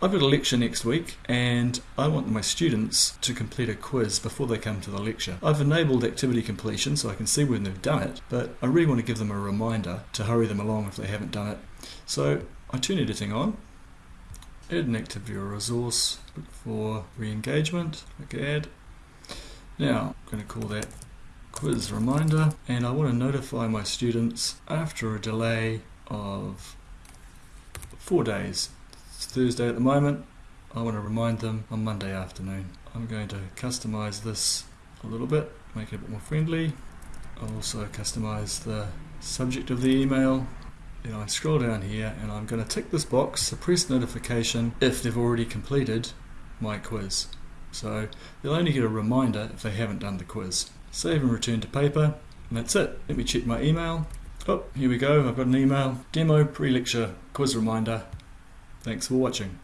I've got a lecture next week and I want my students to complete a quiz before they come to the lecture. I've enabled activity completion so I can see when they've done it, but I really want to give them a reminder to hurry them along if they haven't done it. So I turn editing on, add an activity or resource, look for re-engagement, click add. Now I'm going to call that quiz reminder and I want to notify my students after a delay of four days Thursday at the moment. I want to remind them on Monday afternoon. I'm going to customize this a little bit, make it a bit more friendly. I'll also customize the subject of the email. Then I scroll down here and I'm going to tick this box, suppress notification if they've already completed my quiz. So they'll only get a reminder if they haven't done the quiz. Save and return to paper, and that's it. Let me check my email. Oh, here we go. I've got an email. Demo pre-lecture quiz reminder. Thanks for watching.